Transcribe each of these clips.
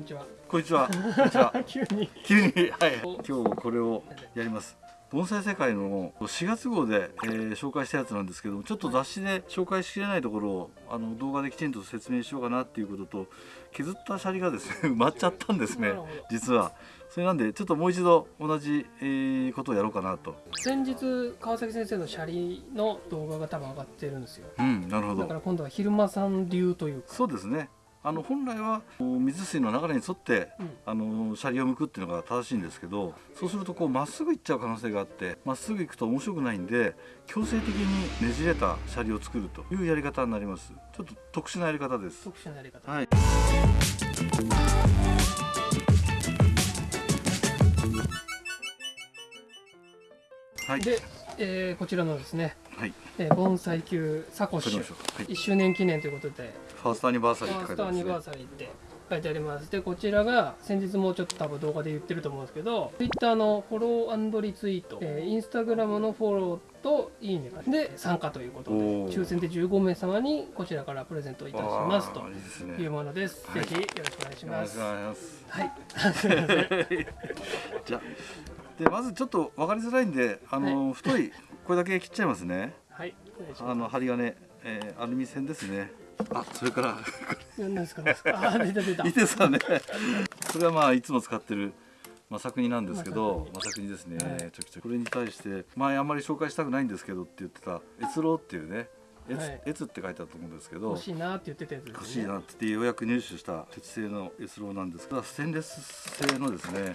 んにちは。こんにちは。こんにちは。急に。急に、はい。今日これをやります。盆栽世界の4月号で、えー紹介したやつなんですけどもちょっと雑誌で紹介しきれないところをあの動画できちんと説明しようかなっていうことと削ったシャリがですね 埋まっちゃったんですね実はそれなんでちょっともう一度同じ、えーことをやろうかなと先日川崎先生のシャリの動画が多分上がってるんですよ。うんなるほだかどら今度は昼間さん流というか。そうですねあの本来は水水の流れに沿ってうん。あのシャリを向くっていうのが正しいんですけどそうするとこうまっすぐ行っちゃう可能性があってまっすぐ行くと面白くないんで強制的にねじれたシャリを作るというやり方になります。ちょっと特殊なやり方です。特殊なやり方。はい。はい。で、えーこちらのですね、はい。えー、盆栽級サコッシュ。はい、1周年記念ということで、ファーストアニバーサフリーって書いてあァーストアニりますねバーサリーって書いてあります。で、こちらが先日もちょっと多分動画で言ってると思うんですけど、Twitter のフォローリツイート、えー、Instagram のフォローといいねで参加ということで、抽選で15名様にこちらからプレゼントいたしますというものです。はいぜひよろしくお願いします。はい。じゃあでまずちょっと分かりづらいんであの、太いこれだけ切っちゃいますねはい。あの針金、えーアルミ線ですねあそれからす。何ですか？あー、出た出た。いいですかねこれはまあいつも使ってるまさくになんですけどままさくにですね、はいちょきちょきこれに対して前あんまり紹介したくないんですけどって言ってた越郎っていうね越,、はい越って書いてあると思うんですけど欲しいなって言ってたやつですね。欲しいなって言ってようやく入手した鉄製の越郎なんですけどステンレス製のですね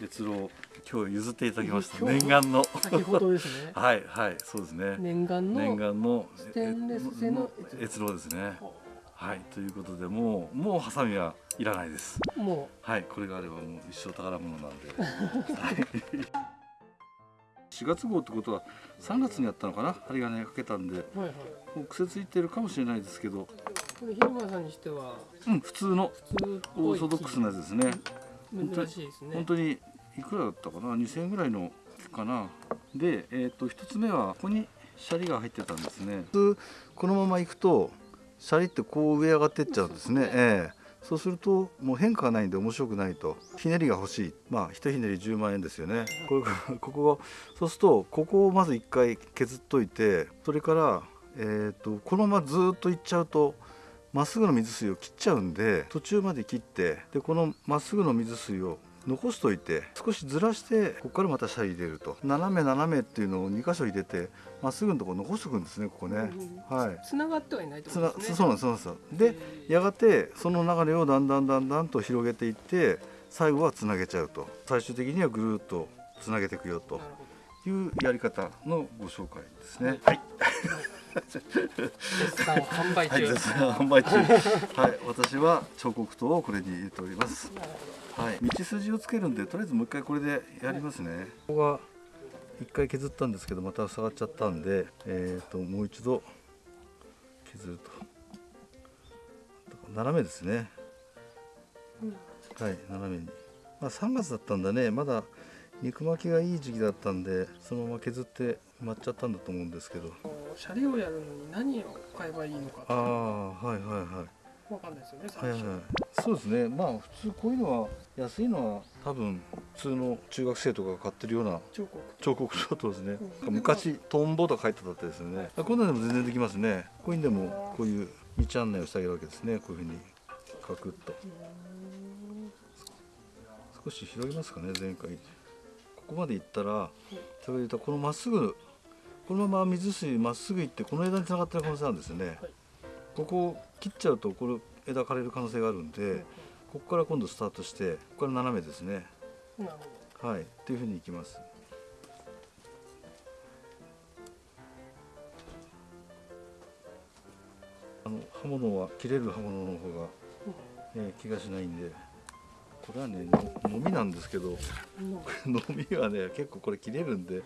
越郎今日譲っていただきました念願の先ほどですね。はいはいそうですね念願の念願のステンレス製の越郎ですねはいということでもうもうハサミはいらないですもはいこれがあればもう一生宝物なんではい4月号ってことは3月にやったのかな針金かけたんでうはいはい。もう癖ついてるかもしれないですけどこれ広間さんにしてはうん普通の普通オーソドックスなやつですね珍しいですね。本当にいくらだったかな？2000円ぐらいのかな？でえっ、と一つ目はここにシャリが入ってたんですね。普通このままいくとシャリってこう上上がってっちゃうんですね。ええ。そうするともう変化がないんで面白くないと。ひねりが欲しい。まあ一ひねり10万円ですよね。これがここがそうするとここをまず一回削っといてそれからえっ、とこのままずっといっちゃうとまっすぐの水水を切っちゃうんで途中まで切ってでこのまっすぐの水水を残しといて少しずらしてここからまたシャリ入れると。斜め斜めっていうのを2箇所入れてまっすぐのところ残しとくんですねここね。はい。繋がってはいないとつな思うんですね。そうなんですそうなんです。よでやがてその流れをだんだんだんだんと広げていって最後はつなげちゃうと。最終的にはぐるーっとつなげていくよというやり方のご紹介ですねはいど。絶賛販売はい、中。絶賛販売中。はい、私は彫刻刀をこれに入れております。はい、道筋をつけるんで、とりあえずもう一回これでやりますね。ここが一回削ったんですけど、また塞がっちゃったんで、えっ、ともう一度削ると。斜めですね。はい、斜めに。まあ3月だったんだね、まだ肉巻きがいい時期だったんで、そのまま削って埋まっちゃったんだと思うんですけど。ど。シャリをやるのに何を買えばいいのかああ、はいはいはい。わかんないですよね。はいはい最初。そうですねまあ普通こういうのは安いのは多分普通の中学生とかが買ってるような彫刻。彫刻刀とですね、うん昔トンボとか書いてたってですよねあこんなのでも全然できますねこういうのでもこういう道案内をしてあげるわけですねこういうふうにカクッと少し広げますかね前回ここまで行ったら先ほど言ったこのまっすぐこのまま水水まっすぐ行ってこの枝につながってる可能性あるんですよね、はい。ここを切っちゃうとこれ枝枯れる可能性があるんで、ここから今度スタートしてここから斜めですね。はい。っていうふうにいきます。あの刃物は切れる刃物の方が、えー気がしないんでこれはねののみなんですけどど。のみはね結構これ切れるんで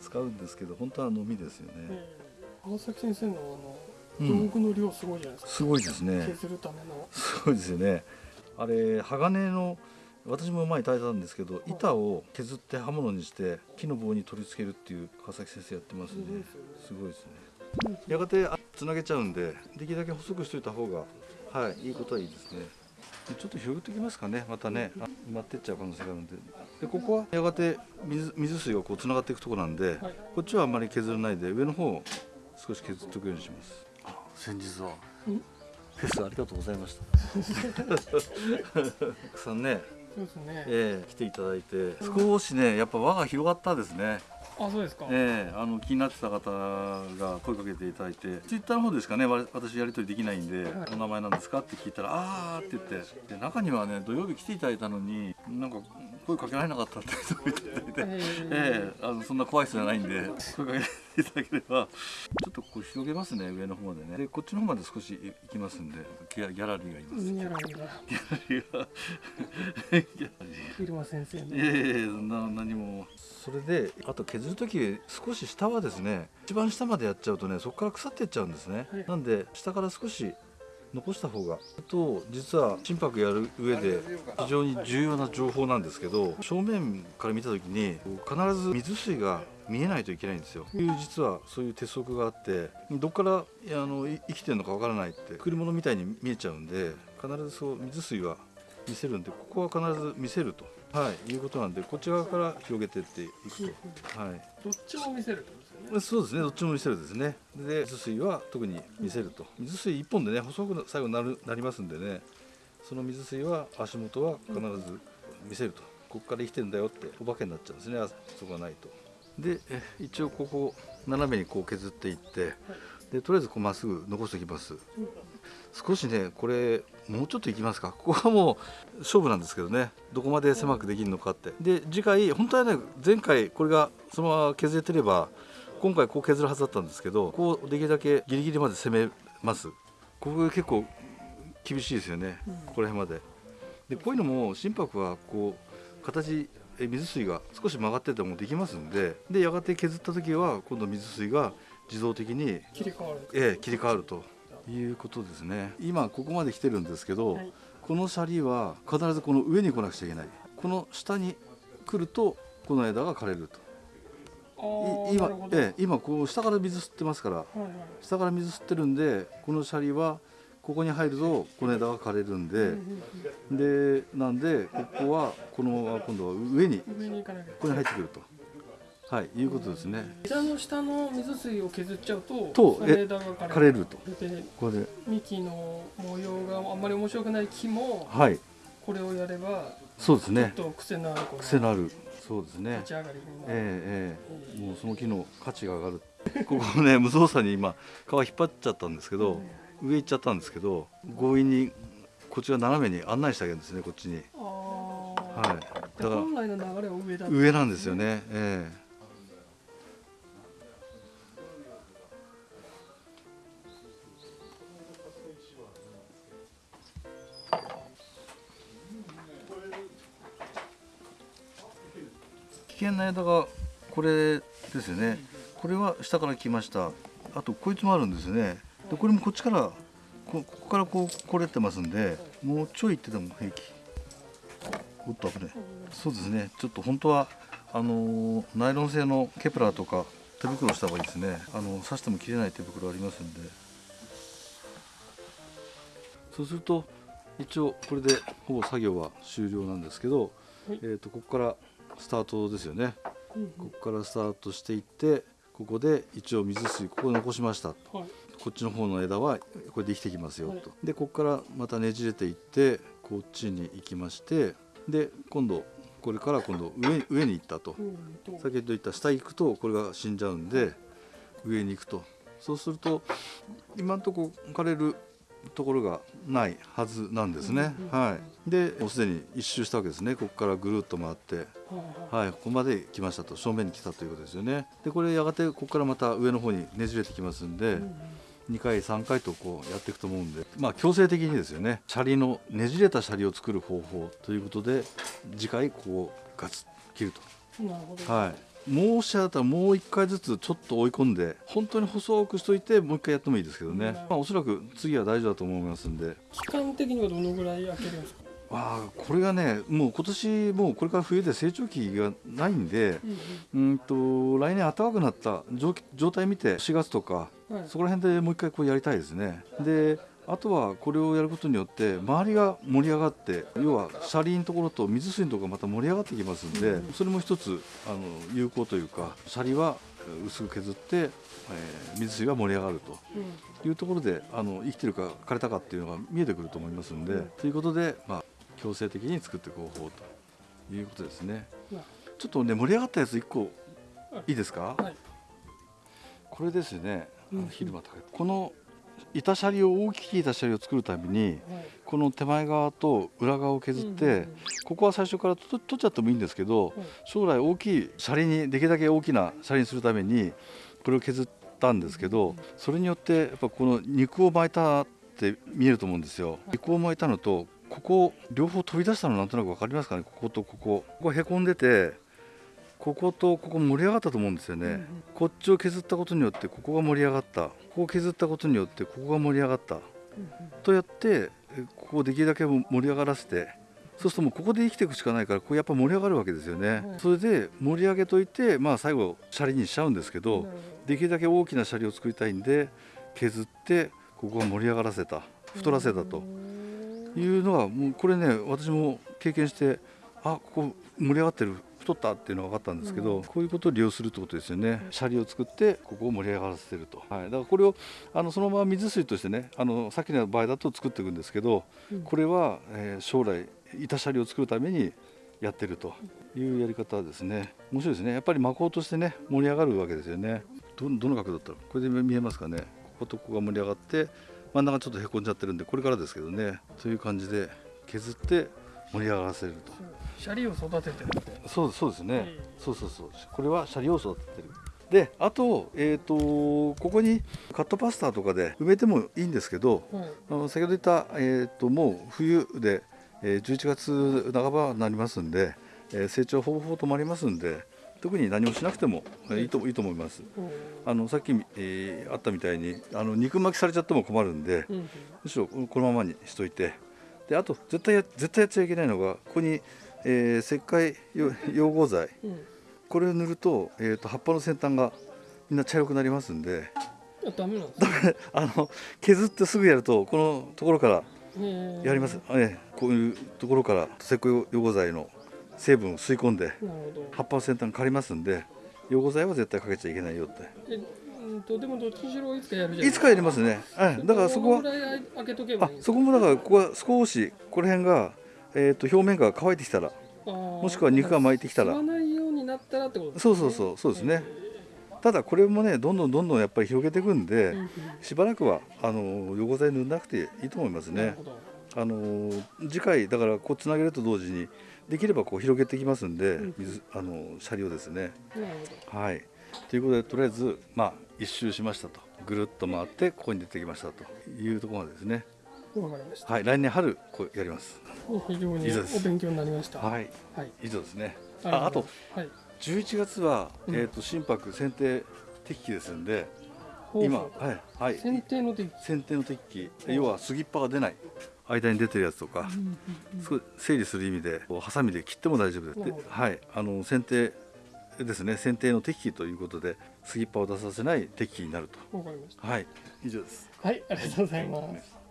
使うんですけど本当はのみですよね、えー川崎先生のあのうん。道具の量すごいじゃないですか。すごいですね。削るための。すごいですよね。あれ鋼の私も前に炊いたんですけど板を削って刃物にして木の棒に取り付けるっていう川崎先生やってますんですすごいですね。やがてあつなげちゃうんでできるだけ細くしといた方がはいいいことはいいですね。でちょっと広げておきますかねまたね。あ埋まってっちゃう可能性があるんで。でここはやがて水水水がこうつながっていくところなんで、はいこっちはあんまり削らないで上の方を少し削っておくようにします。あ先日はん？フェスありがとうございました。たくさんね、そうですね。ええ来ていただいて少しねやっぱ輪が広がったですねあそうですか、ええあの気になってた方が声かけていただいてツイッターの方ですかね。わ私やり取りできないんで、はい。お名前なんですか？って聞いたらあーって言って。で中にはね土曜日来ていただいたのになんか声かけられなかったって人もいただいて、えええあのそんな怖い人じゃないんで声かけていただければ。ちょっとこう広げますね上の方までね。でこっちの方まで少し行きますんでギャラリーがいます、ー、ニャラリがギャラリーが。ギャラリー入間先生の。いやいやな何も。それであと削る時少し下はですね一番下までやっちゃうとねそこから腐っていっちゃうんですね、はい。なんで下から少し残した方が。と実は心拍やる上で非常に重要な情報なんですけど正面から見た時に必ず水水が見えないといけないんですよ。いう実はそういう鉄則があってどっからあの生きてるのかわからないって来るものみたいに見えちゃうんで必ずそう水水は見せるんでここは必ず見せると、はい、いうことなんでこっち側から広げてっていくと、はい、どっちも見せるそうですねどっちも見せるですね。で水水は特に見せると。水水一本でね細く最後なるなりますんでね。その水水は足元は必ず見せると。ここから生きてんだよってお化けになっちゃうんですね。あそこがないと。で一応ここ斜めにこう削っていってでとりあえずこうまっすぐ残しておきます。少しねこれもうちょっといきますか。ここはもう勝負なんですけどね。どこまで狭くできるのかって。で次回本当はね前回これがそのまま削れてれば今回こう削るはずだったんですけどこうできるだけギリギリまで攻めます。ここが結構厳しいですよね、うんここら辺まで。でこういうのも心拍はこう形え水水が少し曲がっててもできますんででやがて削った時は今度水水が自動的に切り替わるええ、切り替わるということですね。今ここまで来てるんですけど、はい。このシャリは必ずこの上に来なくちゃいけない。この下に来るとこの枝が枯れると今ええ、今こう下から水吸ってますからはいはい。下から水吸ってるんでこのシャリはここに入るとこの枝が枯れるんで、でなんでここはこのまま今度は上にここに入ってくると。はいいうことですね。枝の下の水水を削っちゃうとと枝が枯れ枯れると。でこれで。幹の模様があんまり面白くない木もはい。これをやればそうですね。ちょっと癖のある癖のあるそうですね。立ち上がりええええ。もうその木の価値が上がる。ここね無造作に今皮引っ張っちゃったんですけど、上行っちゃったんですけど強引にこっちが斜めに案内してあげるんですねこっちに。はい。でだから本来の流れは上だ上なんですよね。ええ険な枝がこれですよね。これは下から来ました。あとこいつもあるんですよね。でこれもこっちからこここからこうこれてますんでもうちょい行ってても平気。おっと危ない。そうですね。ちょっと本当はあのーナイロン製のケブラーとか手袋した方がいいですね。あの刺しても切れない手袋ありますんで。そうすると一応これでほぼ作業は終了なんですけど、はい。えー、とここからスタートですよね。うんここからスタートしていってここで一応水水ここ残しました。うんはい。こっちの方の枝はこれで生きてきますよはい。と、でここからまたねじれていってこっちに行きましてで今度これから今度上上に行ったと。うんと先ほど言った下行くとこれが死んじゃうんで上に行くと。そうすると今のとこ枯れるところがないはずなんですね、うんはい。でもうすでに一周したわけですね。ここからぐるっと回って。はい。ここまで来ましたと。正面に来たということですよね。でこれやがてここからまた上の方にねじれてきますんで、うん2回3回とこうやっていくと思うんで。まあ強制的にですよね。シャリのねじれたシャリを作る方法ということで次回こうガツッ切るうんなるほど、とはいもうしあったらもう1回ずつちょっと追い込んで本当に細くしといてもう1回やってもいいですけどね、うん。まあ、おそらく次は大丈夫だと思いますんで。期間的にはどのぐらい開けるんですか？わあこれがねもう今年もうこれから冬で成長期がないんでうんうん。と来年暖かくなった状状態見て4月とかうんはい。そこら辺でもう一回こうやりたいですね。であとはこれをやることによって周りが盛り上がって要は車輪のところと水水のところがまた盛り上がってきますんで、それも一つあの有効というかシャリは薄く削って、えー水水が盛り上がると。いうところであの生きてるか枯れたかっていうのが見えてくると思いますんで、ということで、まあ、強制的に作っていく方法と。いうことですね。ちょっとね盛り上がったやつ1個い。いですか、はい。これですね。あうん。の昼間高い。この板シャリを大きい板シャリを作るためにはい。この手前側と裏側を削って、ここは最初からと取っちゃってもいいんですけど、はい。将来大きいシャリにできるだけ大きなシャリにするためにこれを削ったんですけどそれによってやっぱこの肉を巻いたって見えると思うんですよ。肉を巻いたのとここ両方飛び出したのなんとなく分かりますかね？こことここ。ここへこんでてこことここ盛り上がったと思うんですよね、うんうん。こっちを削ったことによってここが盛り上がった。ここを削ったことによってここが盛り上がった。とやってえここをできるだけ盛り上がらせてそうするともうここで生きていくしかないからここやっぱ盛り上がるわけですよね、うんそれで盛り上げといてまあ最後シャリにしちゃうんですけど、なるほできるだけ大きなシャリを作りたいんで削ってここが盛り上がらせた。太らせたと。いうのがもうこれね私も経験してあここ盛り上がってる太ったっていうのが分かったんですけど、うん。こういうことを利用するってことですよね。シャリを作ってここを盛り上がらせてると、はい、だからこれをあのそのまま水水としてねあのさっきの場合だと作っていくんですけどうん。これは、えー将来板シャリを作るためにやってるというやり方ですね。面白いですね。やっぱり魔法としてね盛り上がるわけですよね。どどの角度だったらこれで見えますかね？こことここが盛り上がって真ん中ちょっとへこんじゃってるんでこれからですけどね。という感じで削って盛り上がらせると。シャリを育ててるって。そうそうですね、ええそうそうそう。これはシャリを育ててる。であと,、えー、とここにカットパスタとかで埋めてもいいんですけどはいあの先ほど言った、えー、ともう冬で、えー11月半ばになりますんで、えー成長ほぼほぼ止まりますんで特に何もしなくても、えーいいといいと思います。うん。あのさっき、えーあったみたいにあの肉巻きされちゃっても困るんで、うん。むしろこのままにしといてであと絶対や絶対やっちゃいけないのがここに、えー石灰よ溶合剤。うん。これを塗ると,、えー、と葉っぱの先端がみんな茶色くなりますんで。あダメなんですね。あの削ってすぐやるとこのところからやります、ええこういうところから石灰溶合剤の成分を吸い込んで葉っぱの先端が刈りますんで溶合剤は絶対かけちゃいけないよって。えうんとでもどっちにしろいつかやるじゃんい。つかやりますね、はい、だからそこはあそこもだからここは少しこの辺が、えー、と表面が乾いてきたらももしくは肉が巻いてきたら。吸わないようになったらってことですそうそうそうそうですね。ただこれもねどんどんどんどんやっぱり広げていくんで、しばらくはあの溶合剤塗らなくていいと思いますね。あの次回だからこうつなげると同時にできればこう広げていきますんで、うん。水あのシャリをですね。はいということでとりあえずまあ一周しましたと。ぐるっと回ってここに出てきましたと。いうところまでですね。はい来年春こうやります。非常にお勉強になりました。はい。はい。以上ですね。ああとうございます。11月は、うん。えー、と心拍選定適期ですんではい今はいはい。う剪定の時剪定の適期。要は杉っ葉が出ない。間に出てるやつとか、そう整理する意味でハサミで切っても大丈夫ですはい。あの剪定ですね。剪定の適期ということで杉っ葉を出させない適期になると。わかりました。はい。以上です。はいありがとうございます